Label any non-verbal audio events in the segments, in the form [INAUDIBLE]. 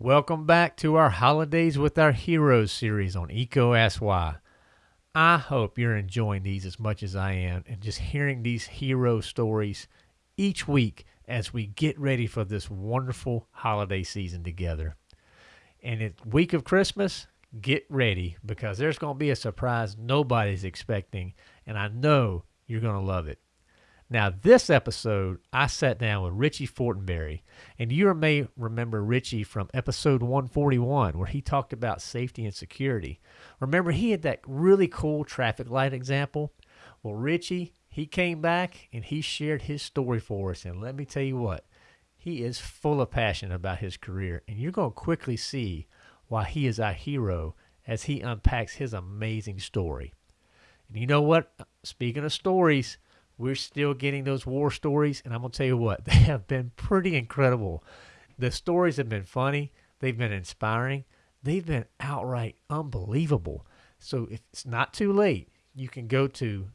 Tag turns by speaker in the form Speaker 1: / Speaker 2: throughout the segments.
Speaker 1: Welcome back to our Holidays with Our Heroes series on EECO Ask Why. I hope you're enjoying these as much as I am and just hearing these hero stories each week as we get ready for this wonderful holiday season together. And it's week of Christmas, get ready because there's going to be a surprise nobody's expecting, and I know you're going to love it. Now, this episode, I sat down with Richie Fortenberry, and you may remember Richie from episode 141, where he talked about safety and security. Remember, he had that really cool traffic light example? Well, Richie, he came back and he shared his story for us, and let me tell you what, he is full of passion about his career, and you're going to quickly see why he is our hero as he unpacks his amazing story. And you know what? Speaking of stories, we're still getting those war stories, and I'm going to tell you what, [LAUGHS] they have been pretty incredible. The stories have been funny, they've been inspiring, they've been outright unbelievable. So if it's not too late, you can go to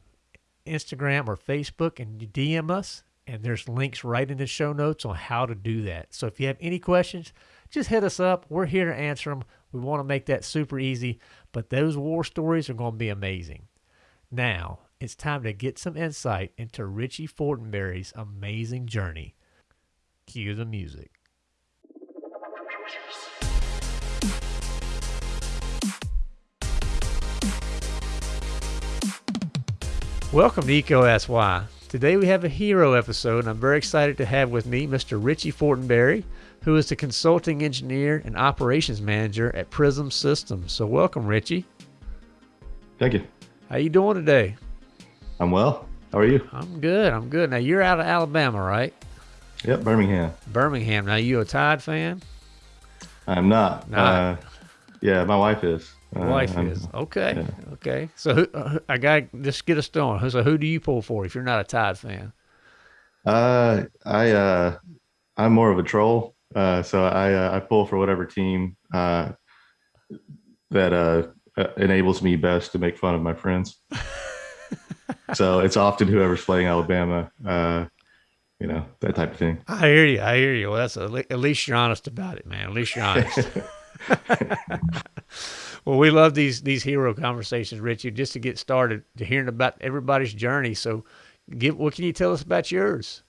Speaker 1: Instagram or Facebook and DM us, and there's links right in the show notes on how to do that. So if you have any questions, just hit us up. We're here to answer them. We want to make that super easy, but those war stories are going to be amazing. Now, it's time to get some insight into Richie Fortenberry's amazing journey. Cue the music. Welcome to EECO Ask Today we have a hero episode, and I'm very excited to have with me Mr. Richie Fortenberry, who is the consulting engineer and operations manager at Prism Systems. So welcome, Richie.
Speaker 2: Thank you.
Speaker 1: How you doing today?
Speaker 2: I'm well. How are you?
Speaker 1: I'm good. I'm good. Now you're out of Alabama, right?
Speaker 2: Yep, Birmingham.
Speaker 1: Birmingham. Now you a Tide fan?
Speaker 2: I'm not.
Speaker 1: Not.
Speaker 2: Uh, yeah, my wife is. Uh,
Speaker 1: Wife
Speaker 2: I'm-
Speaker 1: is okay.
Speaker 2: yeah.
Speaker 1: Okay. So who, uh, I got just get us going. So who do you pull for if you're not a Tide fan?
Speaker 2: Uh, I uh, I'm more of a troll. Uh, so I uh, I pull for whatever team uh, that uh, uh, enables me best to make fun of my friends. [LAUGHS] [LAUGHS] so it's often whoever's playing Alabama. Uh, you know that type of thing.
Speaker 1: I hear you. I hear you. Well, that's a, at least you're honest about it, man. At least you're honest. [LAUGHS] [LAUGHS] well, we love these these hero conversations, Richie. Just to get started, to hearing about everybody's journey. So, give what can you tell us about yours?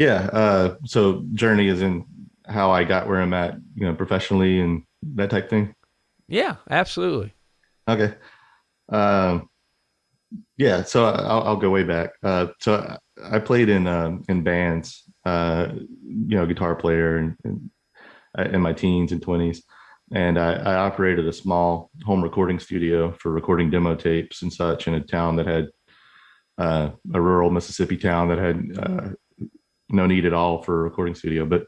Speaker 2: Yeah. Uh, so journey is in how I got where I'm at, you know, professionally and that type of thing.
Speaker 1: Yeah, absolutely.
Speaker 2: Okay. Um, yeah, so I'll, I'll go way back. Uh, so I played in um, in bands, uh, you know, guitar player in, in, uh, in my teens and twenties, and I, I operated a small home recording studio for recording demo tapes and such in a town that had uh, a rural Mississippi town that had uh, no need at all for a recording studio, but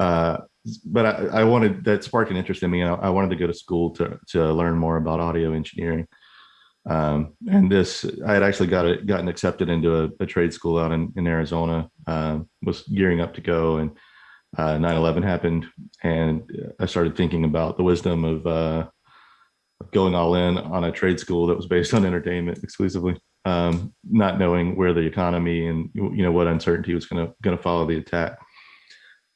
Speaker 2: uh, but I, I wanted that sparked an interest in me. And I, I wanted to go to school to to learn more about audio engineering. Um, and this, I had actually got it, gotten accepted into a, a trade school out in, in Arizona. Um, was gearing up to go, and uh, 9/11 happened, and I started thinking about the wisdom of uh, going all in on a trade school that was based on entertainment exclusively, um, not knowing where the economy and you know what uncertainty was going to going to follow the attack.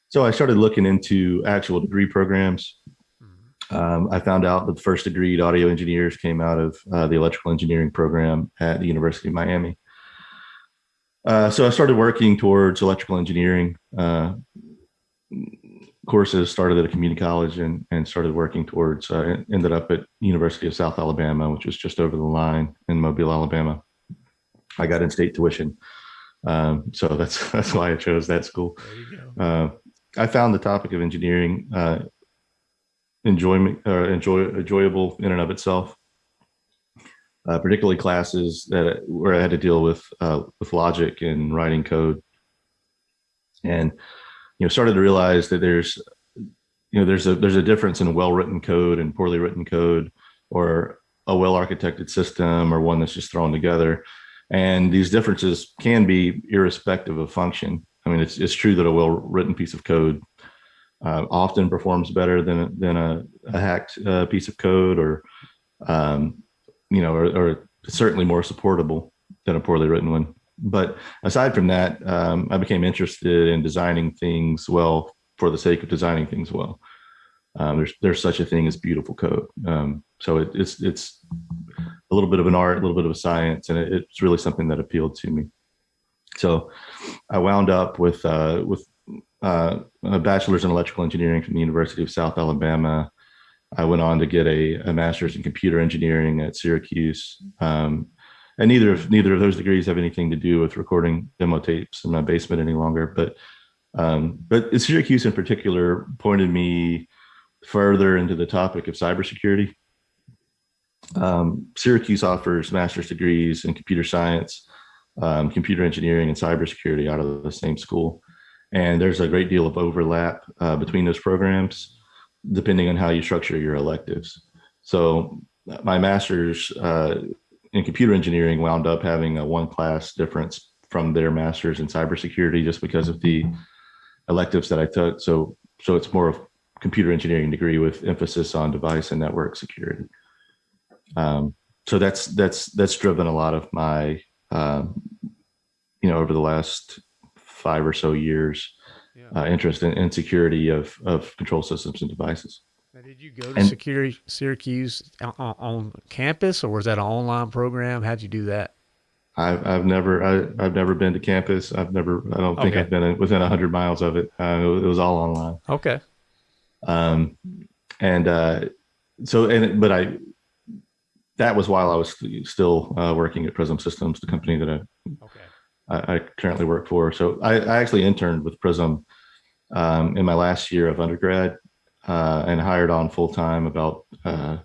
Speaker 2: So I started looking into actual degree programs. Um, I found out that the first degree audio engineers came out of uh, the electrical engineering program at the University of Miami. Uh, so I started working towards electrical engineering uh, courses. Started at a community college and and started working towards. Uh, ended up at University of South Alabama, which was just over the line in Mobile, Alabama. I got in-state tuition, um, so that's [LAUGHS] that's why I chose that school.
Speaker 1: There you go.
Speaker 2: Uh, I found the topic of engineering uh, enjoyment enjoy enjoyable in and of itself. Uh, particularly classes that where I had to deal with uh, with logic and writing code, and you know started to realize that there's you know there's a there's a difference in well written code and poorly written code, or a well architected system or one that's just thrown together, and these differences can be irrespective of function. I mean, it's it's true that a well written piece of code uh, often performs better than than a, a hacked uh, piece of code, or um, you know, or, or certainly more supportable than a poorly written one. But aside from that, um, I became interested in designing things well for the sake of designing things well. Um, there's there's such a thing as beautiful code. Um, so it, it's it's a little bit of an art, a little bit of a science, and it, it's really something that appealed to me. So I wound up with uh, with uh, a bachelor's in electrical engineering from the University of South Alabama. I went on to get a, a master's in computer engineering at Syracuse. Um, and neither of neither of those degrees have anything to do with recording demo tapes in my basement any longer. But um, but Syracuse in particular pointed me further into the topic of cybersecurity. Um, Syracuse offers master's degrees in computer science, um, computer engineering, and cybersecurity out of the same school. And there's a great deal of overlap uh, between those programs, depending on how you structure your electives. So my master's uh, in computer engineering wound up having a one class difference from their master's in cybersecurity just because of the electives that I took. So so it's more of computer engineering degree with emphasis on device and network security. Um, so that's that's that's driven a lot of my um, you know over the last five or so years yeah. uh, interest in, in security of of control systems and devices.
Speaker 1: Now, did you go to and, security Syracuse on, on, campus, or was that an online program? How'd you do that?
Speaker 2: I've I've never I, have never been to campus. I've never I don't think okay. I've been within a hundred miles of it. Uh, it was all online.
Speaker 1: Okay.
Speaker 2: Um, and uh, so and but I that was while I was still uh, working at Prism Systems, the company that I okay. I, I currently work for. So I, I actually interned with Prism um, in my last year of undergrad uh, and hired on full time about uh,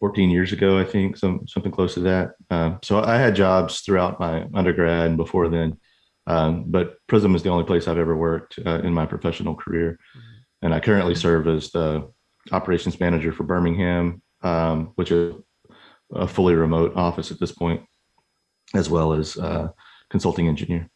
Speaker 2: 14 years ago, I think, some something close to that. Uh, so I had jobs throughout my undergrad and before then, um, but Prism is the only place I've ever worked uh, in my professional career, mm-hmm. and I currently serve as the operations manager for Birmingham, um, which is a fully remote office at this point, as well as uh, consulting engineer.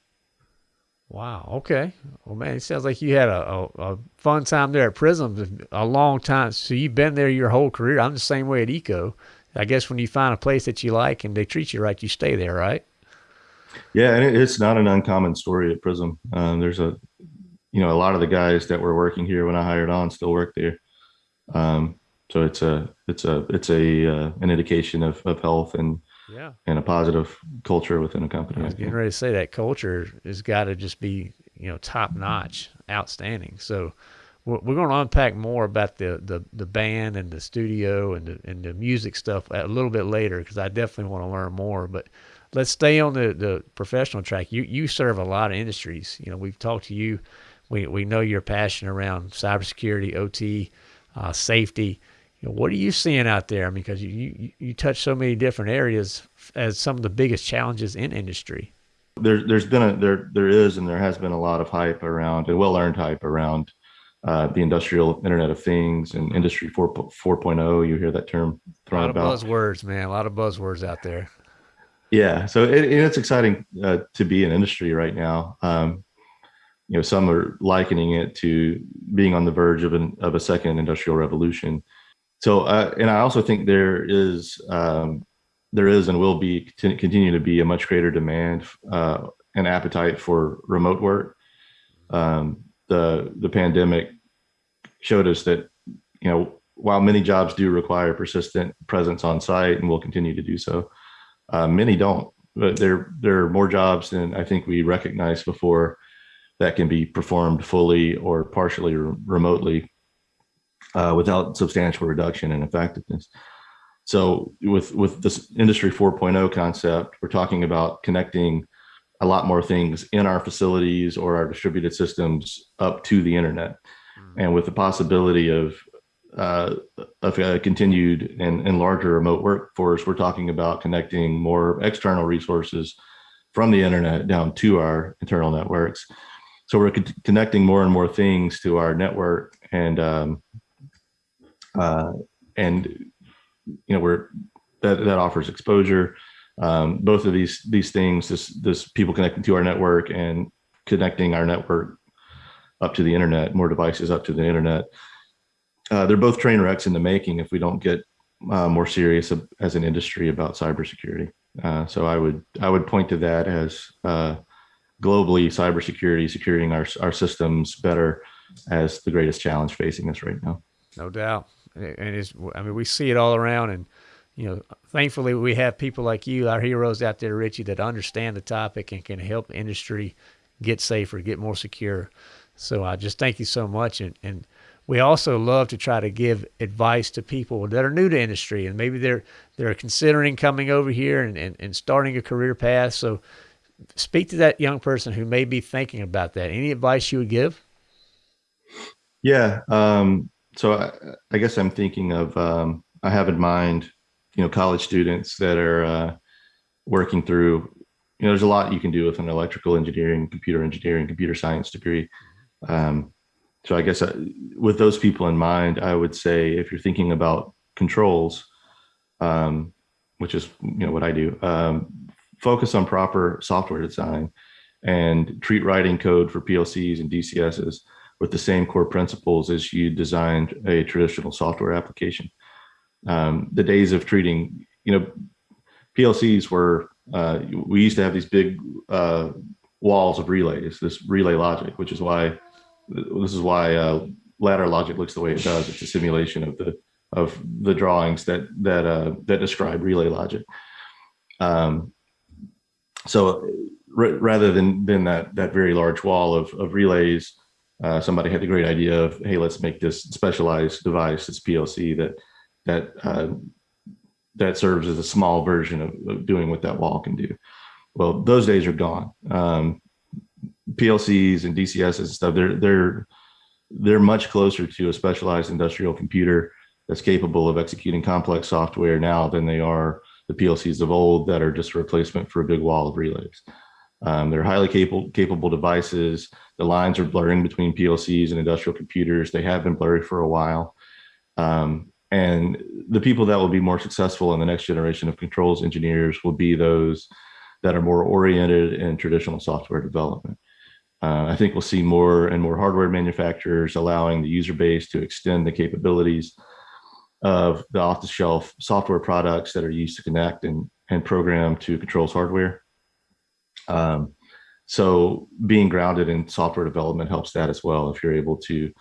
Speaker 1: Wow. Okay. Well, man, it sounds like you had a, a, a, fun time there at Prism, a long time. So you've been there your whole career. I'm the same way at EECO. I guess when you find a place that you like and they treat you right, you stay there, right?
Speaker 2: Yeah, and it's not an uncommon story at Prism. Um, there's a, you know, a lot of the guys that were working here when I hired on still work there. Um, so it's a, it's a, it's a uh, an indication of of health and
Speaker 1: yeah,
Speaker 2: and a positive culture within a company.
Speaker 1: I was getting ready to say that culture has got to just be you know top notch, outstanding. So we're, we're going to unpack more about the, the the band and the studio and the and the music stuff a little bit later because I definitely want to learn more. But let's stay on the the professional track. You you serve a lot of industries. You know we've talked to you. We we know your passion around cybersecurity, OT, uh, safety you know, what are you seeing out there? I mean, because you, you, you touch so many different areas as some of the biggest challenges in industry.
Speaker 2: There, there's been a there there is and there has been a lot of hype around and well earned hype around uh, the industrial Internet of Things and Industry 4, 4.0. You hear that term thrown
Speaker 1: about.
Speaker 2: A
Speaker 1: lot of about. buzzwords, man. A lot of buzzwords out there.
Speaker 2: Yeah, so it, it's exciting uh, to be in industry right now. Um, you know, some are likening it to being on the verge of an of a second industrial revolution so uh, and i also think there is um, there is and will be continue to be a much greater demand uh, and appetite for remote work. Um, the the pandemic showed us that you know while many jobs do require persistent presence on site and will continue to do so uh, many don't. But there there are more jobs than i think we recognized before that can be performed fully or partially re remotely uh, without substantial reduction in effectiveness. So with, with this industry 4.0 concept, we're talking about connecting a lot more things in our facilities or our distributed systems up to the internet. Mm-hmm. And with the possibility of, uh, of a continued and, and larger remote workforce, we're talking about connecting more external resources from the internet down to our internal networks. So we're connecting more and more things to our network and um, uh, and you know we're that that offers exposure. Um, both of these these things, this this people connecting to our network and connecting our network up to the internet, more devices up to the internet. Uh, they're both train wrecks in the making if we don't get uh, more serious as an industry about cybersecurity. Uh, so I would I would point to that as uh, globally cybersecurity, securing our our systems better as the greatest challenge facing us right now.
Speaker 1: No doubt, and it's I mean we see it all around, and you know thankfully we have people like you, our heroes out there, Richie, that understand the topic and can help industry get safer, get more secure. So I just thank you so much, and and we also love to try to give advice to people that are new to industry and maybe they're they're considering coming over here and, and, and starting a career path. So speak to that young person who may be thinking about that. Any advice you would give?
Speaker 2: Yeah. Um, so I, I, guess I'm thinking of, um, I have in mind, you know, college students that are uh, working through, you know, there's a lot you can do with an electrical engineering, computer engineering, computer science degree. Um, so I guess I, uh, with those people in mind, I would say if you're thinking about controls, um, which is you know what I do, um, focus on proper software design and treat writing code for PLCs and DCSs with the same core principles as you designed a traditional software application. Um, the days of treating, you know, PLCs were, uh, we used to have these big uh, walls of relays, this relay logic, which is why, this is why uh, ladder logic looks the way it does. It's a simulation of the of the drawings that that uh, that describe relay logic. Um, so rather than than that that very large wall of of relays, uh, somebody had the great idea of hey, let's make this specialized device, this PLC that that uh, that serves as a small version of, of, doing what that wall can do. Well, those days are gone. Um, PLCs and DCS and stuff, they're they're they're much closer to a specialized industrial computer that's capable of executing complex software now than they are the PLCs of old that are just a replacement for a big wall of relays. Um, they're highly capable, capable devices. The lines are blurring between PLCs and industrial computers. They have been blurry for a while. Um, and the people that will be more successful in the next generation of controls engineers will be those that are more oriented in traditional software development. Uh, I think we'll see more and more hardware manufacturers allowing the user base to extend the capabilities of the off-the-shelf software products that are used to connect and, and program to controls hardware. Um, so being grounded in software development helps that as well. If you're able to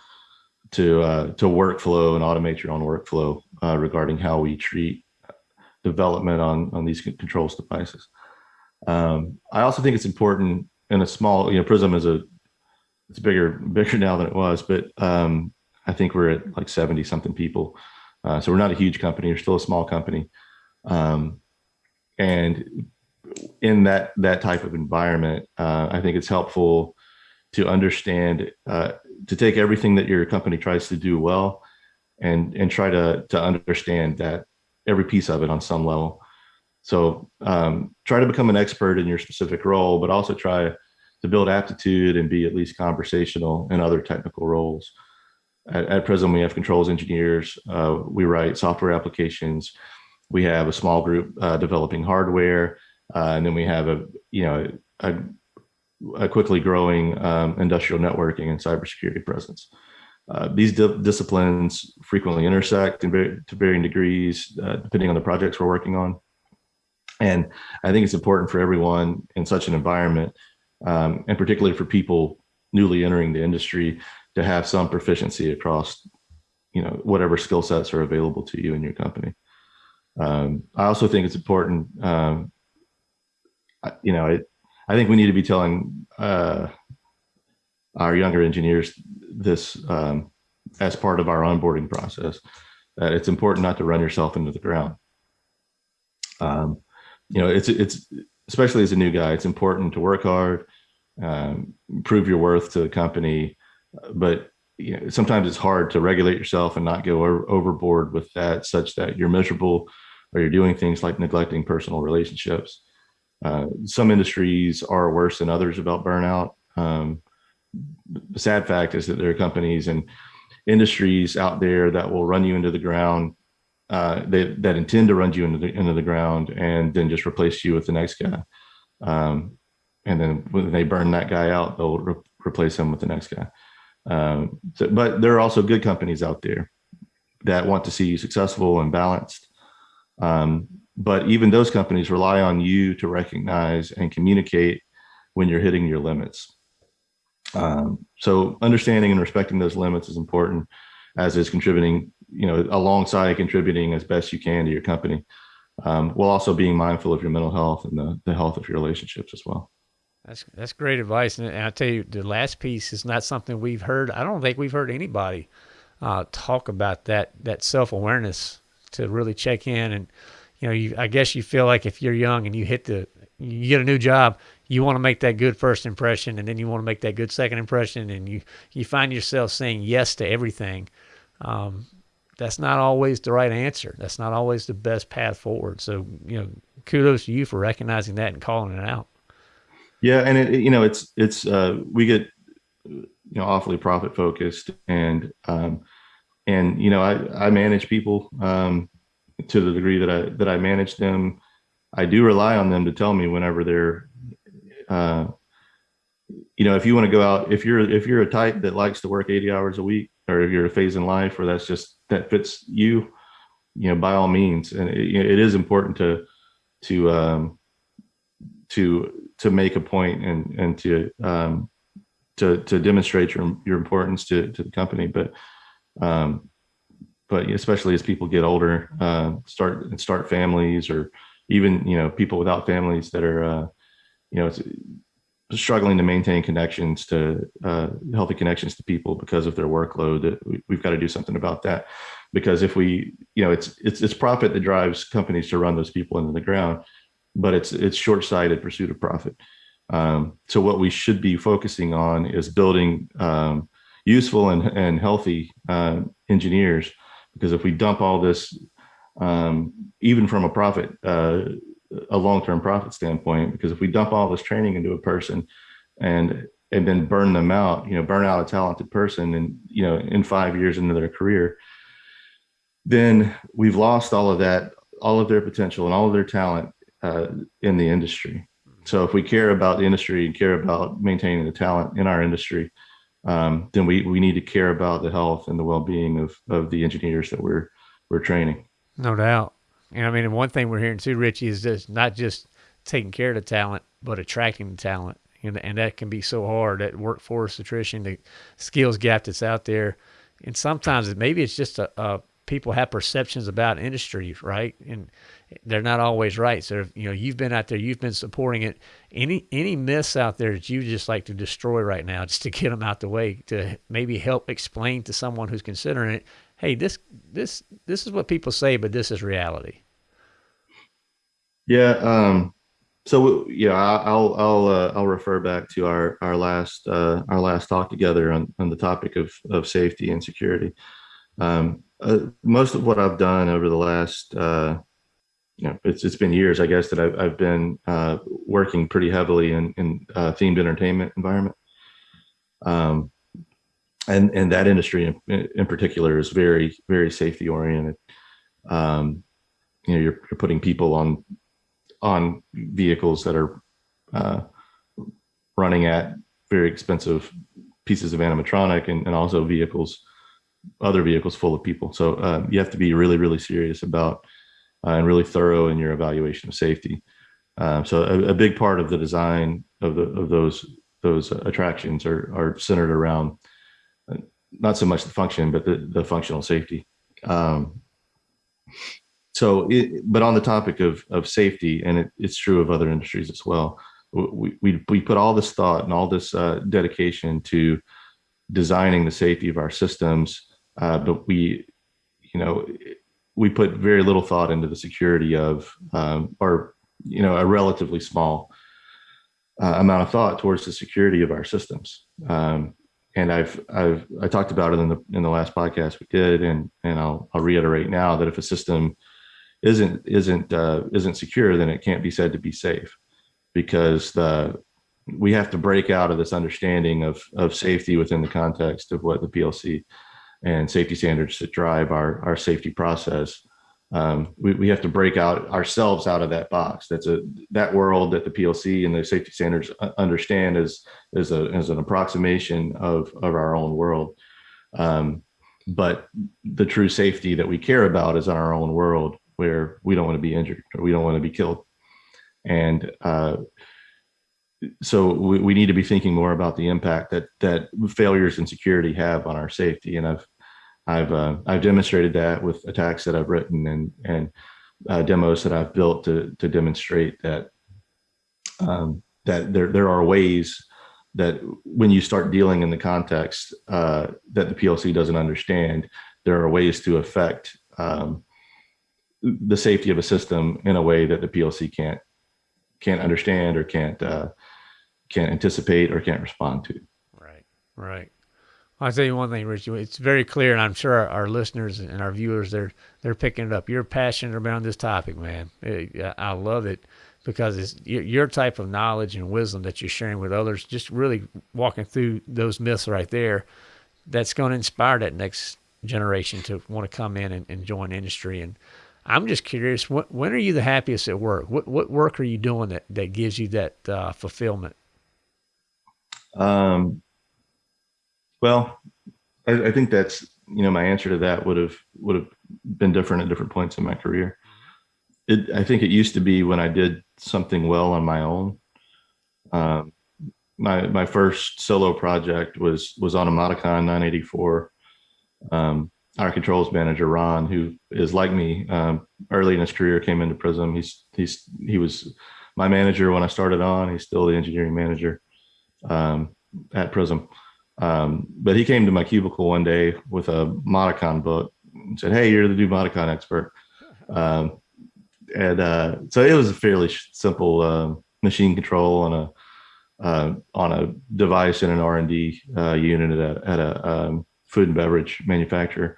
Speaker 2: to uh, to workflow and automate your own workflow uh, regarding how we treat development on on these controls devices. Um, I also think it's important in a small, you know, Prism is a it's bigger [LAUGHS] bigger now than it was, but um, I think we're at like 70 something people. Uh, so we're not a huge company, we're still a small company. Um, and in that that type of environment, uh, I think it's helpful to understand, uh, to take everything that your company tries to do well and, and try to, to understand that every piece of it on some level. So um, try to become an expert in your specific role, but also try to build aptitude and be at least conversational in other technical roles at, at we have controls engineers. Uh, we write software applications. We have a small group uh, developing hardware, uh, and then we have a you know a, a quickly growing um, industrial networking and cybersecurity presence. Uh, these di disciplines frequently intersect to varying degrees, uh, depending on the projects we're working on. And I think it's important for everyone in such an environment, um, and particularly for people newly entering the industry, to have some proficiency across, you know, whatever skill sets are available to you in your company. Um, I also think it's important, um, you know, I, I think we need to be telling uh, our younger engineers this um, as part of our onboarding process, that it's important not to run yourself into the ground. Um, you know, it's, it's, especially as a new guy, it's important to work hard, um, prove your worth to the company, but you know, sometimes it's hard to regulate yourself and not go overboard with that such that you're miserable or you're doing things like neglecting personal relationships. Uh, some industries are worse than others about burnout. Um, the sad fact is that there are companies and industries out there that will run you into the ground uh, they, that intend to run you into the, into the ground and then just replace you with the next guy. Um, and then when they burn that guy out, they'll re replace him with the next guy. Um, so, but there are also good companies out there that want to see you successful and balanced. Um, but even those companies rely on you to recognize and communicate when you're hitting your limits. Um, so understanding and respecting those limits is important, as is contributing, you know, alongside contributing as best you can to your company, um, while also being mindful of your mental health and the, the health of your relationships as well.
Speaker 1: That's that's great advice, and I tell you, the last piece is not something we've heard. I don't think we've heard anybody uh, talk about that that self awareness to really check in, and you know, you, I guess you feel like if you're young and you hit the you get a new job, you want to make that good first impression, and then you want to make that good second impression, and you you find yourself saying yes to everything. Um, that's not always the right answer. That's not always the best path forward. So you know, kudos to you for recognizing that and calling it out.
Speaker 2: Yeah, and it, you know, it's it's uh, we get you know awfully profit focused, and um, and you know, I I manage people um, to the degree that I that I manage them. I do rely on them to tell me whenever they're, uh, you know, if you want to go out, if you're if you're a type that likes to work 80 hours a week, or if you're a phase in life where that's just that fits you, you know, by all means, and it, it is important to to um, to to make a point and and to um, to to demonstrate your your importance to to the company. But um, but especially as people get older, uh, start and start families, or even you know people without families that are uh, you know struggling to maintain connections to uh, healthy connections to people because of their workload. We've got to do something about that because if we you know it's it's it's profit that drives companies to run those people into the ground but it's it's short-sighted pursuit of profit. Um, so what we should be focusing on is building um, useful and, and healthy uh, engineers, because if we dump all this, um, even from a profit, uh, a long-term profit standpoint, because if we dump all this training into a person and and then burn them out, you know, burn out a talented person and, you know, in five years into their career, then we've lost all of that, all of their potential and all of their talent uh, in the industry. So if we care about the industry and care about maintaining the talent in our industry, um, then we, we need to care about the health and the well-being of, of the engineers that we're, we're training.
Speaker 1: No doubt. And I mean, one thing we're hearing too, Richie, is just not just taking care of the talent, but attracting the talent. And, and that can be so hard, that workforce attrition, the skills gap that's out there. And sometimes maybe it's just a, a people have perceptions about industry, right? And they're not always right. So you know you've been out there, you've been supporting it. Any any myths out there that you just like to destroy right now, just to get them out the way, to maybe help explain to someone who's considering it. Hey, this this this is what people say, but this is reality.
Speaker 2: Yeah. Um, so yeah, I'll I'll uh, I'll refer back to our our last uh, our last talk together on on the topic of of safety and security. Um, uh, most of what I've done over the last uh, you know, it's it's been years, I guess, that I've I've been uh, working pretty heavily in in uh, themed entertainment environment. Um, and and that industry in, in particular is very very safety oriented. Um, you know, you're, you're putting people on on vehicles that are uh, running at very expensive pieces of animatronic and, and also vehicles, other vehicles full of people. So uh, you have to be really, really serious about and really thorough in your evaluation of safety. Um, so a, a, big part of the design of the of those those attractions are are centered around uh, not so much the function, but the, the functional safety. Um, so, it, but on the topic of of safety, and it, it's true of other industries as well. We, we, we put all this thought and all this uh, dedication to designing the safety of our systems, uh, but we, you know, we put very little thought into the security of, um, or you know, a relatively small uh, amount of thought towards the security of our systems. Um, and I've I've I talked about it in the in the last podcast we did, and and I'll I'll reiterate now that if a system isn't isn't uh, isn't secure, then it can't be said to be safe, because the we have to break out of this understanding of of safety within the context of what the PLC and safety standards that drive our, our safety process. Um, we, we have to break out ourselves out of that box. That's a that world that the PLC and the safety standards understand as as a as an approximation of of our own world. Um, but the true safety that we care about is in our own world, where we don't want to be injured or we don't want to be killed. And uh, so we, we need to be thinking more about the impact that that failures in security have on our safety. And I've I've uh, I've demonstrated that with attacks that I've written and and uh, demos that I've built to to demonstrate that um, that there there are ways that when you start dealing in the context uh, that the PLC doesn't understand, there are ways to affect um, the safety of a system in a way that the PLC can't can't understand or can't uh, can't anticipate or can't respond to.
Speaker 1: Right, right. I'll tell you one thing, Rich. It's very clear, and I'm sure our, our, listeners and our viewers they're they're picking it up. You're passionate about this topic, man. I love it because it's your type of knowledge and wisdom that you're sharing with others. Just really walking through those myths right there. That's going to inspire that next generation to want to come in and, and join industry. And I'm just curious, when are you the happiest at work? What what work are you doing that that gives you that uh, fulfillment?
Speaker 2: Um, well, I, I, think that's you know my answer to that would have would have been different at different points in my career. It, I think it used to be when I did something well on my own. Um, my my first solo project was was on a Modicon 984. Um, our controls manager Ron, who is like me, um, early in his career came into Prism. He's he's he was my manager when I started on. He's still the engineering manager um, at Prism. Um, but he came to my cubicle one day with a Modicon book and said, "Hey, you're the new Modicon expert." Um, and uh, so it was a fairly simple uh, machine control on a uh, on a device in an R and D uh, unit at a, at a um, food and beverage manufacturer.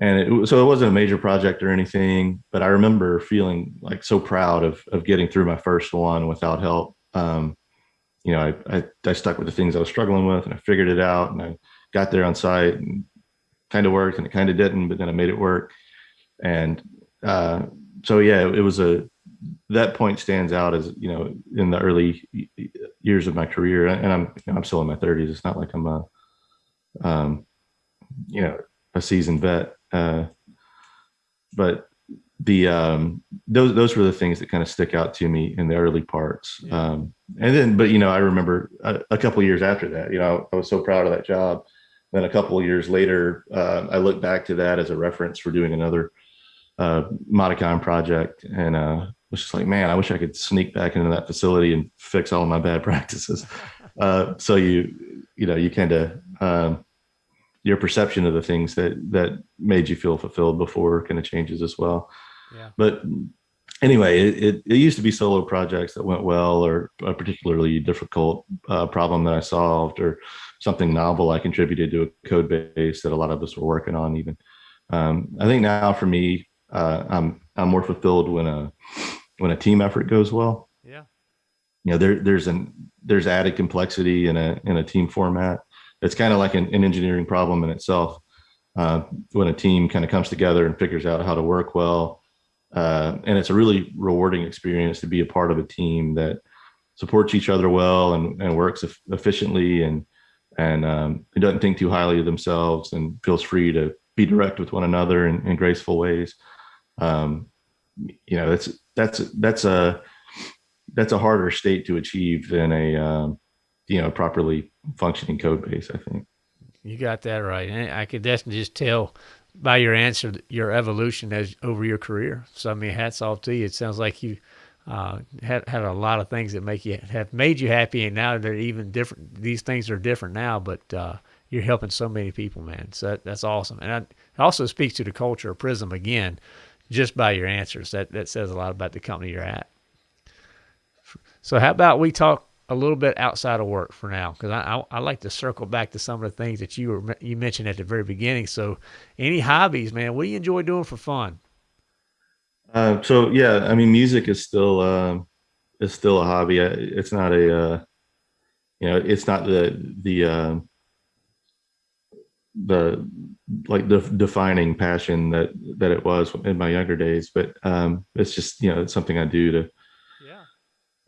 Speaker 2: And it, so it wasn't a major project or anything, but I remember feeling like so proud of of getting through my first one without help. Um, you know, I, I, I stuck with the things I was struggling with, and I figured it out, and I got there on site, and kind of worked, and it kind of didn't, but then I made it work. And uh, so yeah, it was a that point stands out as you know in the early years of my career, and I'm you know, I'm still in my 30s. It's not like I'm a um, you know a seasoned vet, uh, but the um, those those were the things that kind of stick out to me in the early parts. Yeah. Um, and then, but you know, I remember a, a couple years after that. You know, I was so proud of that job. Then a couple of years later, uh, I look back to that as a reference for doing another uh, Modicon project, and uh, was just like, man, I wish I could sneak back into that facility and fix all of my bad [LAUGHS] practices. [LAUGHS] Uh, so you, you know, you kind of um, your perception of the things that that made you feel fulfilled before kind of changes as well. Yeah. But anyway, it, it, it, used to be solo projects that went well, or a particularly difficult uh, problem that I solved, or something novel I contributed to a code base that a lot of us were working on. Even um, I think now for me, uh, I'm I'm more fulfilled when a when a team effort goes well.
Speaker 1: Yeah.
Speaker 2: You know, there there's an there's added complexity in a in a team format. It's kind of like an, an engineering problem in itself. Uh, when a team kind of comes together and figures out how to work well uh, and it's a really rewarding experience to be a part of a team that supports each other well and, and works efficiently and and um, doesn't think too highly of themselves and feels free to be direct with one another in, in graceful ways. Um, you know, that's that's that's a that's a harder state to achieve than a um, you know properly functioning code base. I think
Speaker 1: you got that right. And I could definitely just tell by your answer, your evolution as over your career. So I mean, hats off to you. It sounds like you uh, had had a lot of things that make you have made you happy, and now they're even different. These things are different now, but uh, you're helping so many people, man. So that, that's awesome, and I, it also speaks to the culture of Prism again, just by your answers. That that says a lot about the company you're at. So how about we talk a little bit outside of work for now because I, I, I like to circle back to some of the things that you were you mentioned at the very beginning. So, any hobbies, man? What do you enjoy doing for fun?
Speaker 2: Uh, so yeah, I mean, music is still uh, is still a hobby. It's not a uh, you know, it's not the the uh, the like the defining passion that that it was in my younger days, but um, it's just you know it's something I do to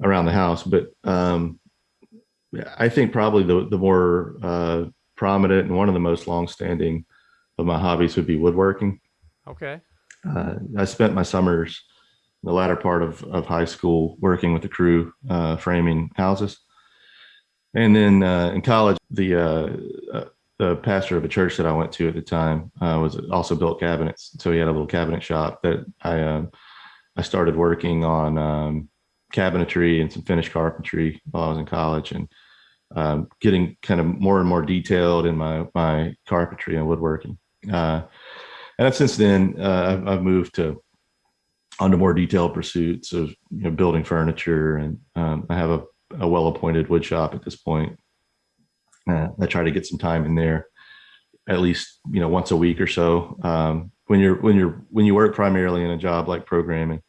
Speaker 2: around the house. But um, I think probably the the more uh, prominent and one of the most longstanding of my hobbies would be woodworking.
Speaker 1: Okay.
Speaker 2: Uh, I spent my summers the latter part of, of high school working with the crew uh, framing houses. And then uh, in college, the uh, uh, the pastor of a church that I went to at the time uh, was also built cabinets. So he had a little cabinet shop that I um, I started working on um, cabinetry and some finished carpentry while I was in college and um, getting kind of more and more detailed in my my carpentry and woodworking. Uh, and since then, uh, I've, I've, moved to onto more detailed pursuits of you know, building furniture, and um, I have a, a well-appointed wood shop at this point. Uh, I try to get some time in there, at least you know once a week or so. Um, when you're when you're when you work primarily in a job like programming,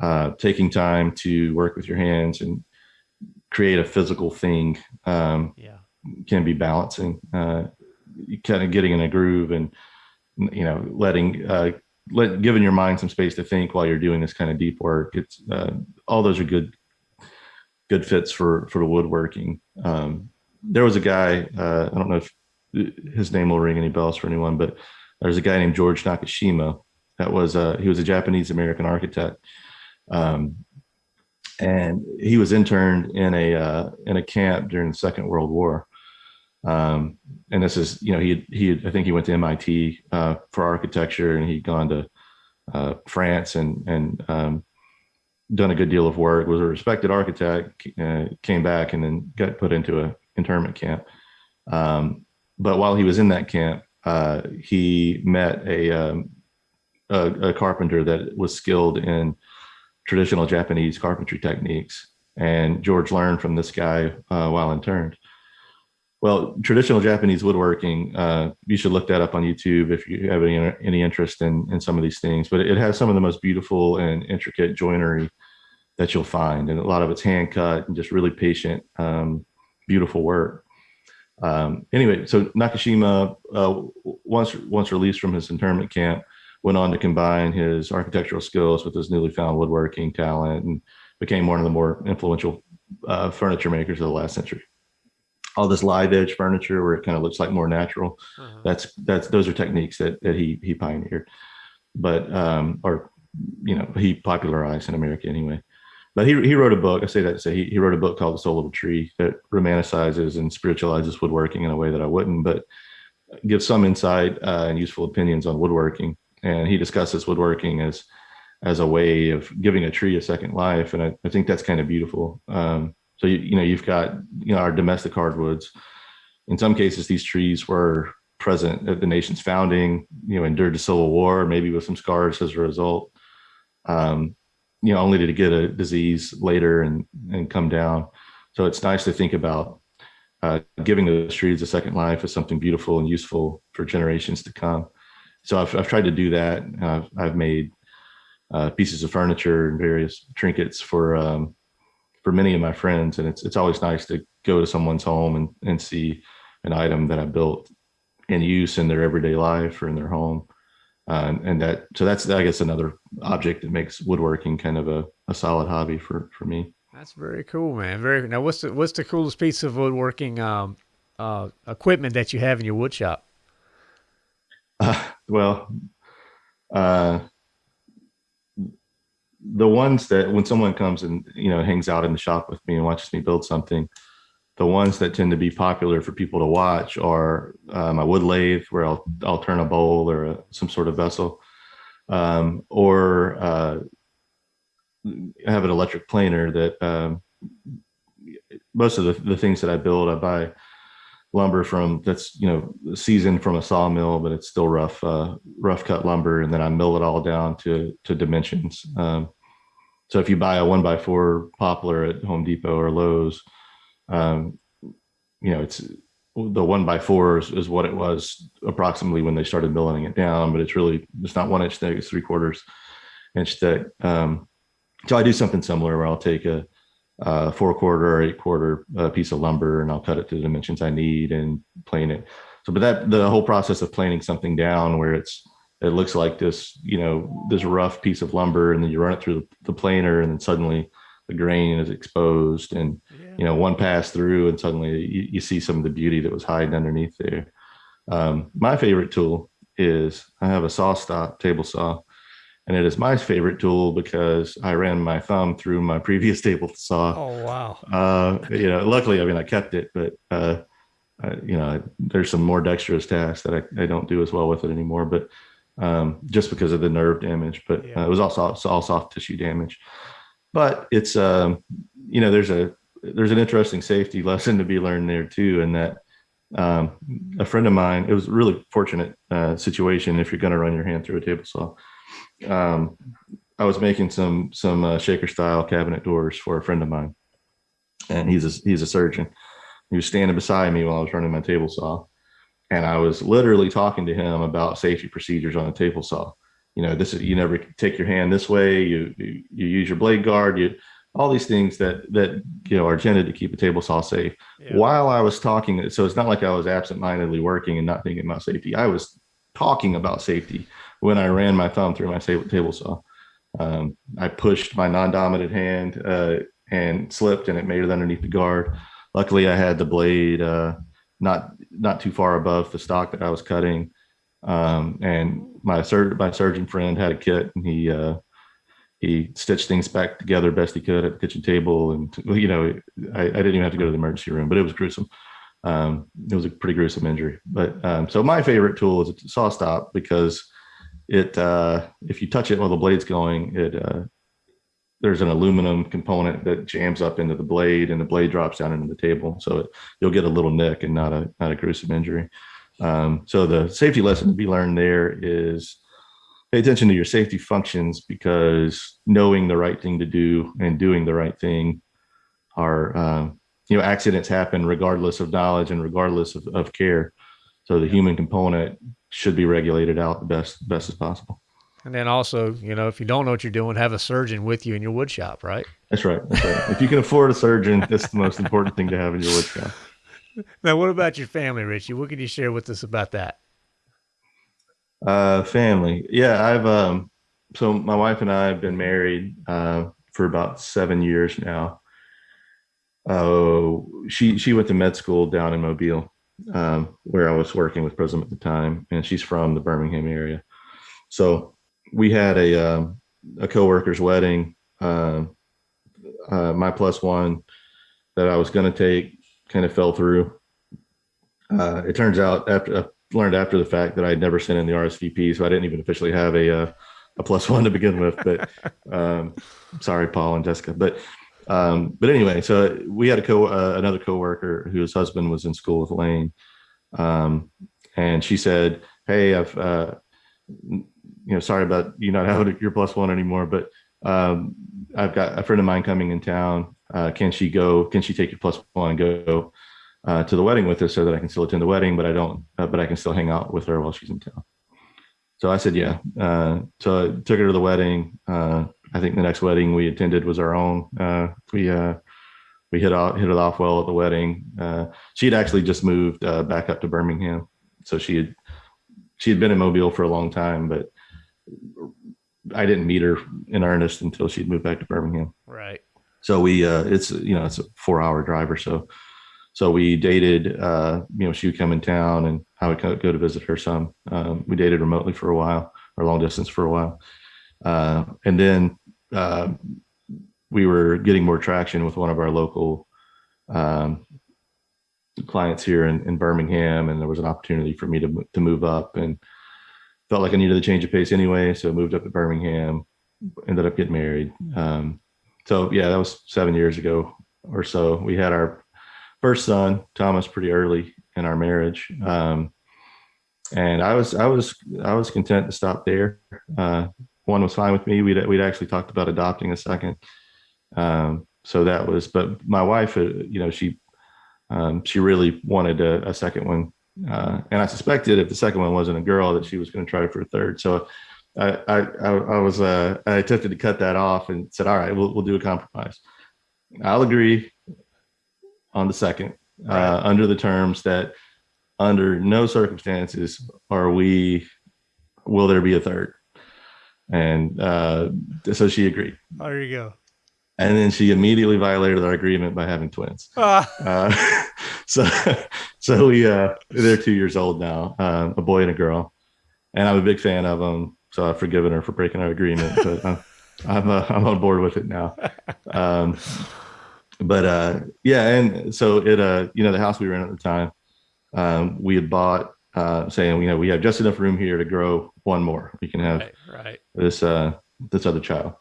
Speaker 2: uh, taking time to work with your hands and create a physical thing um, yeah. can be balancing. Uh, kind of getting in a groove and you know letting uh, let giving your mind some space to think while you're doing this kind of deep work. It's uh, all those are good good fits for for the woodworking. Um, there was a guy uh, I don't know if his name will ring any bells for anyone, but there's a guy named George Nakashima that was uh, he was a Japanese American architect. Um, and he was interned in a uh, in a camp during the Second World War. Um, and this is, you know, he he I think he went to MIT uh, for architecture, and he'd gone to uh, France and and um, done a good deal of work. Was a respected architect. Uh, came back and then got put into a internment camp. Um, but while he was in that camp, uh, he met a, um, a, a carpenter that was skilled in traditional Japanese carpentry techniques. And George learned from this guy uh, while interned. Well, traditional Japanese woodworking, uh, you should look that up on YouTube if you have any, any interest in, in some of these things. But it has some of the most beautiful and intricate joinery that you'll find. And a lot of it's hand cut and just really patient, um, beautiful work. Um, anyway, so Nakashima, uh, once once released from his internment camp, went on to combine his architectural skills with his newly found woodworking talent and became one of the more influential uh, furniture makers of the last century. All this live edge furniture where it kind of looks like more natural. Uh-huh. That's that's those are techniques that that he he pioneered, but um, or you know he popularized in America anyway. But he he wrote a book. I say that to say he, he wrote a book called The Soul of a Tree that romanticizes and spiritualizes woodworking in a way that I wouldn't, but gives some insight uh, and useful opinions on woodworking and he discusses woodworking as as a way of giving a tree a second life and i, I think that's kind of beautiful. Um, so you, you know you've got you know our domestic hardwoods. In some cases these trees were present at the nation's founding you know endured the civil war maybe with some scars as a result. Um, you know only to get a disease later and and come down. So it's nice to think about uh, giving those trees a second life as something beautiful and useful for generations to come so I've, I've tried to do that. I've, I've made uh, pieces of furniture and various trinkets for um, for many of my friends, and it's it's always nice to go to someone's home and and see an item that I built in use in their everyday life or in their home. Uh, and that so that's I guess another object that makes woodworking kind of a, a solid hobby for for me.
Speaker 1: That's very cool, man. Very now. What's the what's the coolest piece of woodworking um, uh, equipment that you have in your wood shop?
Speaker 2: Uh, [SIGHS] well, uh, the ones that when someone comes and you know hangs out in the shop with me and watches me build something, the ones that tend to be popular for people to watch are uh, my wood lathe, where I'll I'll turn a bowl or a, some sort of vessel, um, or uh, I have an electric planer that um, most of the, the things that I build I buy lumber from that's you know seasoned from a sawmill, but it's still rough uh, rough cut lumber, and then I mill it all down to to dimensions. Um, so if you buy a one by four poplar at Home Depot or Lowe's, um, you know it's the one by four is, is, what it was approximately when they started milling it down, but it's really it's not one inch thick; it's three quarters inch thick. Um, so I do something similar where I'll take a uh, four quarter or eight quarter uh, piece of lumber and I'll cut it to the dimensions I need and plane it. So, but that the whole process of planing something down where it's it looks like this, you know, this rough piece of lumber, and then you run it through the, the planer, and then suddenly the grain is exposed, and yeah. you know, one pass through, and suddenly you, you, see some of the beauty that was hiding underneath there. Um, my favorite tool is I have a SawStop table saw, and it is my favorite tool because I ran my thumb through my [LAUGHS] previous table saw.
Speaker 1: Oh wow!
Speaker 2: Uh, you know, luckily, I mean, I kept it, but uh, I, you know, there's some more dexterous tasks that I, I don't do as well with it anymore. But um, just because of the nerve damage, but yeah. uh, it was also all soft tissue damage. But it's um, you know, there's a there's an interesting safety [LAUGHS] lesson to be learned there too, and that um, a friend of mine, it was a really fortunate uh, situation if you're going to run your hand through a table saw. Um, I was making some some uh, shaker style cabinet doors for a friend of mine, and he's a, he's a surgeon. He was standing beside me while I was running my table saw, and I was literally talking to him about safety procedures on a table saw. You know, this is you never take your hand this way. You you, you use your blade guard. You all these things that that you know are intended to keep a table saw safe. Yeah. While I was talking, so it's not like I was absent-mindedly working and not thinking about safety. I was talking about safety when I ran my thumb through my table saw. Um, I pushed my non-dominant hand uh, and slipped, and it made it underneath the guard. Luckily, I had the blade uh, not not too far above the stock that I was cutting, um, and my sur- my surgeon friend had a kit, and he uh, he stitched things back together best he could at the kitchen table. And, you know, I, I didn't even have to go to the emergency room, but it was gruesome. Um, it was a pretty gruesome injury. But um, so my favorite tool is a SawStop because it, uh, if you touch it while the blade's going, it, uh, there's an aluminum component that jams up into the blade and the blade drops down into the table. So it, you'll get a little nick and not a, not a gruesome injury. Um, so the safety lesson to be learned there is pay attention to your safety functions because knowing the right thing to do and doing the right thing are uh, you know accidents happen regardless of knowledge and regardless of, of care so the human component should be regulated out the best best as possible.
Speaker 1: And then also you know if you don't know what you're doing have a surgeon with you in your wood shop right?
Speaker 2: That's right that's right. If you can afford a surgeon that's the most important thing to have in your wood shop. [LAUGHS]
Speaker 1: Now what about your family richie? What can you share with us about that?
Speaker 2: Uh, family. Yeah, I've um, so my wife and I have been married uh, for about seven years now. Oh, uh, she she went to med school down in Mobile, um, where I was working with Prism at the time, and she's from the Birmingham area. So we had a um, a coworker's wedding. Uh, uh, my plus one that I was going to take kind of fell through. Uh, it turns out after learned after the fact that I'd never sent in the RSVP, so I didn't even officially have a uh, a plus one to begin with. But [LAUGHS] um, sorry, Paul and Jessica. But um, but anyway, so we had a co uh, another coworker whose husband was in school with Lane, um, and she said, "Hey, I've uh, you know, sorry about you not [LAUGHS] having your plus one anymore, but um, I've got a friend of mine coming in town. Uh, can she go? Can she take your plus one and go?" uh, to the wedding with her so that I can still attend the wedding, but I don't, uh, but I can still hang out with her while she's in town. So I said, yeah. Uh, so I took her to the wedding. Uh, I think the next wedding we attended was our own. Uh, we uh, we hit off hit it off well at the wedding. she had actually just moved back up to Birmingham, so she had she had been in Mobile for a long time, but I didn't meet her in earnest until she'd moved back to Birmingham.
Speaker 1: Right.
Speaker 2: So we it's you know it's a four hour drive or so so we dated uh, you know she would come in town and i would go to visit her some um, we dated remotely for a while or long distance for a while uh, and then uh, we were getting more traction with one of our local um, clients here in, in, birmingham and there was an opportunity for me to, to move up and felt like i needed a change of pace anyway so moved up to birmingham ended up getting married um, so yeah that was seven years ago or so we had our first son, Thomas, pretty early in our marriage. Um, and I was, I was, I was content to stop there. Uh, one was fine with me. We'd, we'd actually talked about adopting a second. Um, so that was, but my wife, uh, you know, she, um, she really wanted a, a second one. Uh, and I suspected if the second one wasn't a girl that she was going to try for a third. So I, I, I was, uh, I attempted to cut that off and said, all right, we'll, we'll do a compromise. I'll agree on the second uh, under the terms that under no circumstances are we will there be a third and uh, so she agreed
Speaker 1: there you go
Speaker 2: and then she immediately violated our agreement by having twins [LAUGHS] ah. uh, [LAUGHS] so so we uh, they're two years old now uh, a boy and a girl and i'm a big fan of them so I've forgiven her for breaking our agreement, but I'm [LAUGHS] I'm, uh, I'm on board with it now. Um, but uh, yeah, and so it uh, you know, the house we were in at the time, um, we had bought uh, saying you know we have just enough room here to grow one more. We can have
Speaker 1: Right. Right.
Speaker 2: this uh, this other child,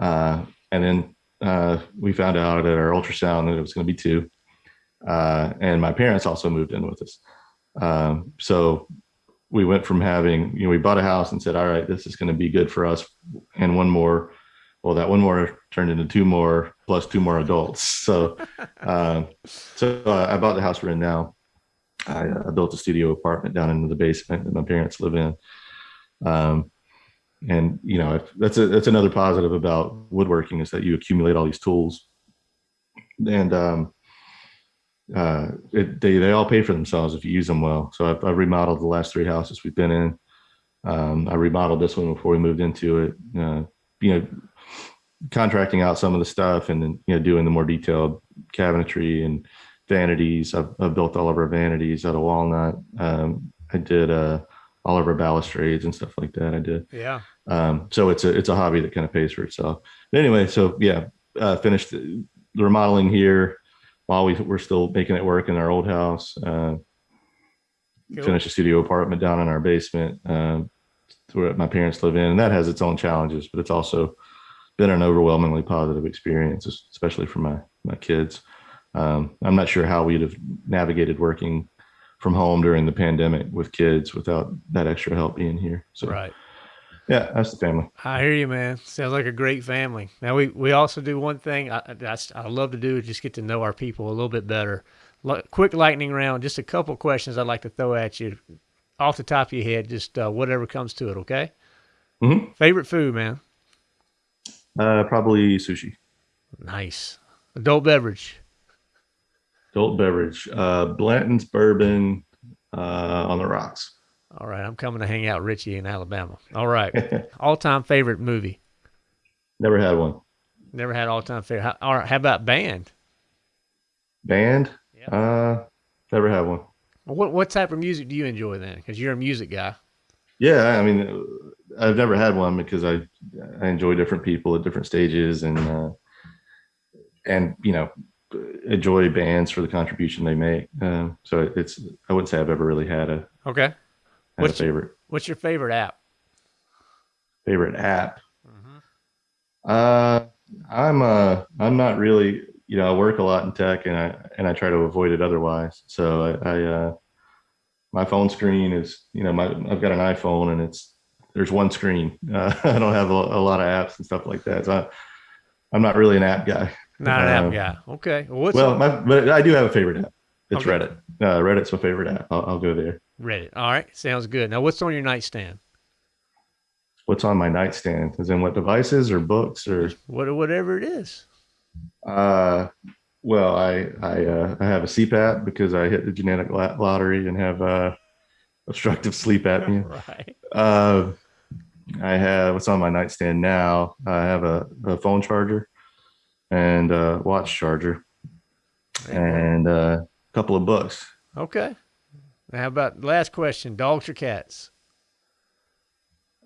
Speaker 2: uh, and then uh, we found out at our ultrasound that it was going to be two, uh, and my parents also moved in with us. Um, so we went from having you know we bought a house and said all right this is going to be good for us and one more well that one more turned into two more plus two more adults so um, [LAUGHS] so uh, i bought the house we're in now i uh, built a studio apartment down into the basement that my parents live in um, and you know if, that's a, that's another positive about woodworking is that you accumulate all these tools and um, uh, it, they they all pay for themselves if you use them well. So I've, I've remodeled the last three houses we've been in. Um, I remodeled this one before we moved into it. Uh, you know, contracting out some of the stuff and then you know doing the more detailed cabinetry and vanities. I've, I've built all of our vanities out of walnut. Um, I did uh, all of our balustrades and stuff like that. I did.
Speaker 1: Yeah.
Speaker 2: Um, so it's a it's a hobby that kind of pays for itself. But anyway, so yeah, uh, finished the remodeling here while we were still making it work in our old house. Uh,
Speaker 1: Cool.
Speaker 2: Finished a studio apartment down in our basement um, where my parents live in, and that has its own challenges, but it's also been an overwhelmingly positive experience, especially for my my kids. Um, I'm not sure how we'd have navigated working from home during the pandemic with kids without that extra help being here. So
Speaker 1: Right.
Speaker 2: yeah, that's the family.
Speaker 1: I hear you, man. Sounds like a great family. Now we we also do one thing I I, I love to do is just get to know our people a little bit better. Quick lightning round, just a couple questions I'd like to throw at you, off the top of your head, just uh, whatever comes to it. Okay.
Speaker 2: Mhm.
Speaker 1: Favorite food, man.
Speaker 2: Uh, probably sushi.
Speaker 1: Nice. Adult beverage.
Speaker 2: Adult beverage. Uh, Blanton's bourbon uh, on the rocks.
Speaker 1: All right, I'm coming to hang out, with Richie in Alabama. All right. [LAUGHS] all time favorite movie.
Speaker 2: Never had one.
Speaker 1: Never had all time favorite. How, all right, how about band?
Speaker 2: Band.
Speaker 1: Yeah.
Speaker 2: Uh, never had one.
Speaker 1: What what type of music do you enjoy then? Because you're a music guy.
Speaker 2: Yeah, I mean, I've never had one because I I enjoy different people at different stages and uh, and you know enjoy bands for the contribution they make. Uh, so it's I wouldn't say I've ever really had a
Speaker 1: Okay.
Speaker 2: had a
Speaker 1: What's-
Speaker 2: favorite
Speaker 1: What's your favorite app?
Speaker 2: favorite app.
Speaker 1: Mm-hmm.
Speaker 2: Uh, I'm uh I'm not really you know I work a lot in tech and I and I try to avoid it otherwise. So I, I uh my phone screen is you know my I've got an iPhone and it's there's one screen. Uh, [LAUGHS] I don't have a, a lot of apps and stuff like that. So I, I'm not really an app guy.
Speaker 1: Not an app guy. Okay. Well, what's
Speaker 2: well, my but I do have a favorite app. It's
Speaker 1: Okay.
Speaker 2: Reddit. Uh, Reddit's my favorite app. I'll, I'll go there.
Speaker 1: Reddit? All right. Sounds good. Now, what's on your nightstand?
Speaker 2: What's on my nightstand? Is in what devices or books or
Speaker 1: What whatever it is.
Speaker 2: Uh, well, I I uh, I have a CPAP because I hit the genetic lottery and have uh, obstructive sleep apnea. [LAUGHS]
Speaker 1: Right.
Speaker 2: Uh, I have what's on my nightstand now. I have a, a phone charger and a watch charger and uh, a couple of books.
Speaker 1: Okay. Now, how about last question? Dogs or cats?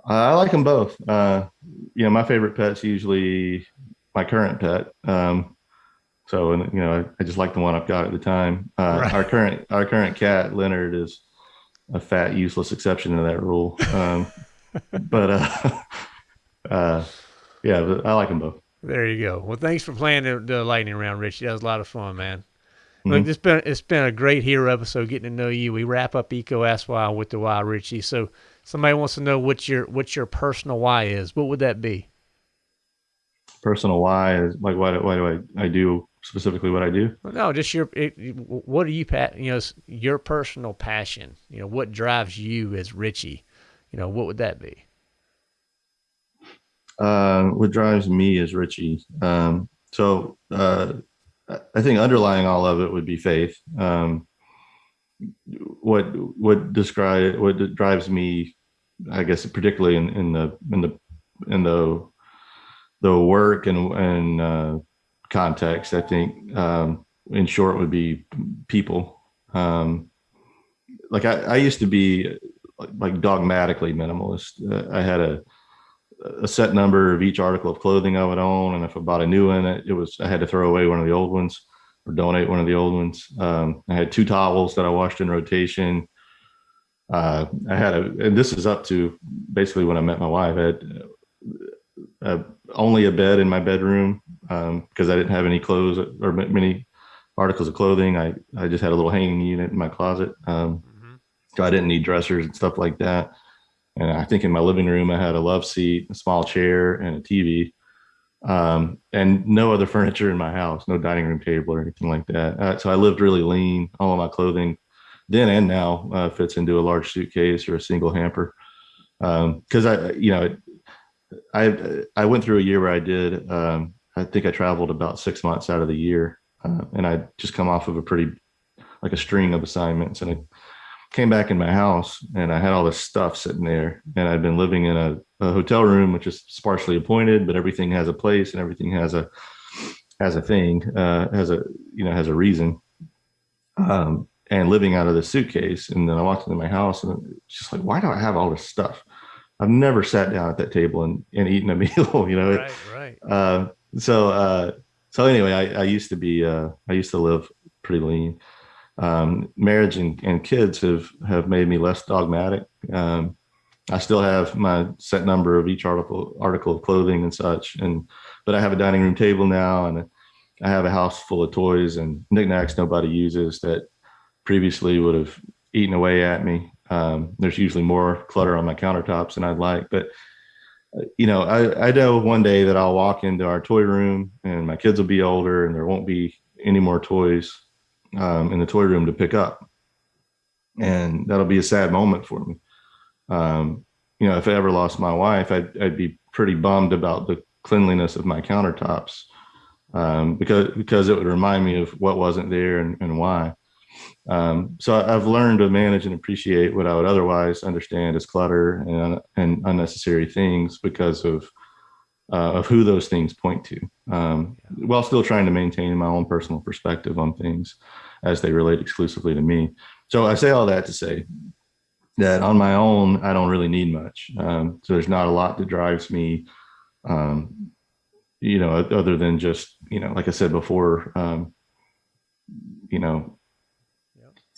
Speaker 2: I like them both. Uh, you know, my favorite pet's usually my current pet. Um, so, and you know, I, I just like the one I've got at the time. Uh,
Speaker 1: Right.
Speaker 2: Our current our current cat Leonard is a fat, useless exception to that rule. Um, [LAUGHS] but uh, [LAUGHS] uh, yeah, but I like them both.
Speaker 1: There you go. Well, thanks for playing the, the lightning round, Richie. That was a lot of fun, man. Look,
Speaker 2: Mhm.
Speaker 1: it's been it's been a great hero episode getting to know you. We wrap up EECO Ask Why with the why, Richie. So somebody wants to know what your what your personal why is. What would that be?
Speaker 2: Personal why is like why do, why do I I do specifically what I do?
Speaker 1: No, just your it, what are you you know your personal passion. You know what drives you as Richie. You know what would that be?
Speaker 2: Uh, what drives me is Richie. Um, so uh, I- think underlying all of it would be faith. Um, what what describe what drives me, I guess, particularly in, in the in the in the the work and and uh, context, I think um, in short would be people. Um, like I, I used to be like dogmatically minimalist. Uh, I had a a set number of each article of clothing I would own, and if I bought a new one, it, was I had to throw away one of the old ones or donate one of the old ones. Um, I had two towels that I washed in rotation. Uh, I had a, and this is up to basically when I met my wife. I had uh, only a bed in my bedroom because um, I didn't have any clothes or many articles of clothing. I, I just had a little hanging unit in my closet. Um, mm-hmm. So I didn't need dressers and stuff like that. And I think in my living room, I had a love seat, a small chair, and a TV, um, and no other [LAUGHS] furniture in my house, no dining room table or anything like that. Uh, so I lived really lean. All of my clothing, then and now, uh, fits into a large suitcase or a single hamper. Because um, I, you know, I I went through a year where I did. Um, I think I traveled about six months out of the year, uh, and I just come off of a pretty like a string of assignments, and I came back in my house and I had all this stuff sitting there, and I'd been living in a, a hotel room which is sparsely appointed, but everything has a place and everything has a has a thing, uh, has a you know has a reason. Um, and living out of the suitcase, and then I walked into my house and it's just like, why do I have all this stuff? I've never sat down at that table and, and eaten a [LAUGHS] meal, you know.
Speaker 1: Right, right.
Speaker 2: Uh, so uh, so anyway, I, I used to be uh, I used to live pretty lean. Um, marriage and, and kids have have made me less dogmatic. Um, I still have my set number of each article article of clothing and such, and but I have a dining room table now, and I have a house full of toys and knickknacks nobody uses that previously would have eaten away at me. Um, there's usually more clutter on my countertops than I'd like, but you know, I, I know one day that I'll walk into our toy room and my kids will be older and there won't be any more toys um, in the toy room to pick up. And that'll be a sad moment for me. Um, you know, if I ever lost my wife, I'd, I'd be pretty bummed about the cleanliness of my countertops um, because, because it would remind me of what wasn't there and, and why. Um, so I've learned to manage and appreciate what I would otherwise understand as clutter and, and unnecessary things because of uh, of who those things point to, um, while still trying to maintain my own personal perspective on things as they relate exclusively to me. So I say all that to say that on my own, I don't really need much. Um, so there's not a lot that drives me, um, you know, other than just, you know, like I said before, um, you know,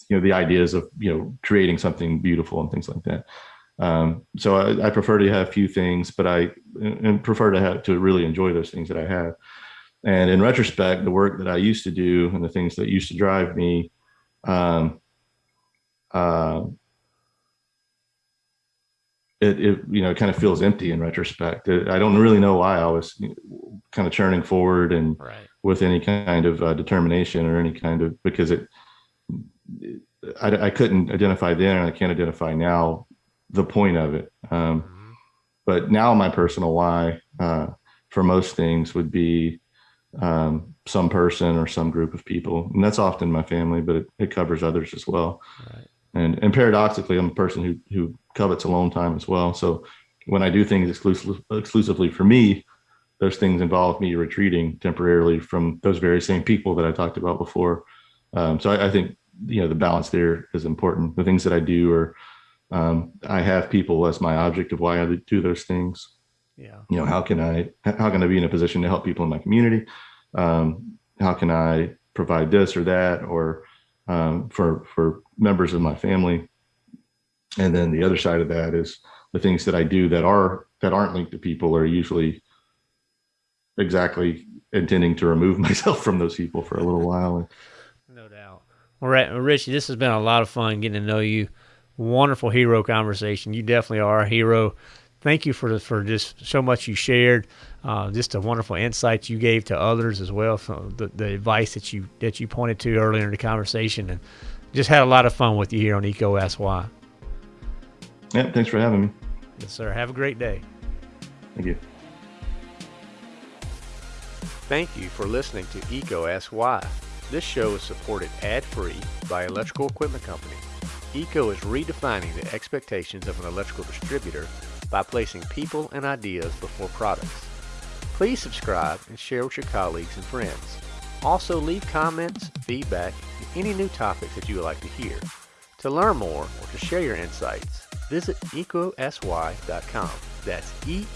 Speaker 2: you know the ideas of you know creating something beautiful and things like that um, so I, I, prefer to have few things but i and prefer to have to really enjoy those things that i have and in retrospect the work that i used to do and the things that used to drive me um, uh, it, it, you know kind of feels empty in retrospect it, i don't really know why i was kind of churning forward and right. with any kind of uh, determination or any kind of because it I, I, couldn't identify then and I can't identify now the point of it. Um, mm-hmm. But now my personal why uh, for most things would be um, some person or some group of people. And that's often my family, but it, it covers others as well. Right. And, and paradoxically, I'm a person who, who covets alone time as well. So when I do things exclusive, exclusively for me, those things involve me retreating temporarily from those very same people that I talked about before. Um, so I, I, think you know the balance there is important the things that i do or um, i have people as my object of why i do those things
Speaker 1: yeah
Speaker 2: you know how can i how can i be in a position to help people in my community um, how can i provide this or that or um, for for members of my family and then the other side of that is the things that i do that are that aren't linked to people are usually exactly intending to remove [LAUGHS] myself from those people for a little while No doubt.
Speaker 1: well, Richie, this has been a lot of fun getting to know you. Wonderful hero conversation. You definitely are a hero. Thank you for for just so much you shared, uh, just the wonderful insights you gave to others as well. So the, the advice that you that you pointed to earlier in the conversation, and just had a lot of fun with you here on EECO Ask Why.
Speaker 2: Yeah, thanks for having me.
Speaker 1: Yes, sir. Have a great day.
Speaker 2: Thank you.
Speaker 1: Thank you for listening to EECO Ask Why. This show is supported ad-free by Electrical Equipment Company. EECO is redefining the expectations of an electrical distributor by placing people and ideas before products. Please subscribe and share with your colleagues and friends. Also leave comments, feedback, and any new topics that you would like to hear. To learn more or to share your insights, visit ecosy.com. That's E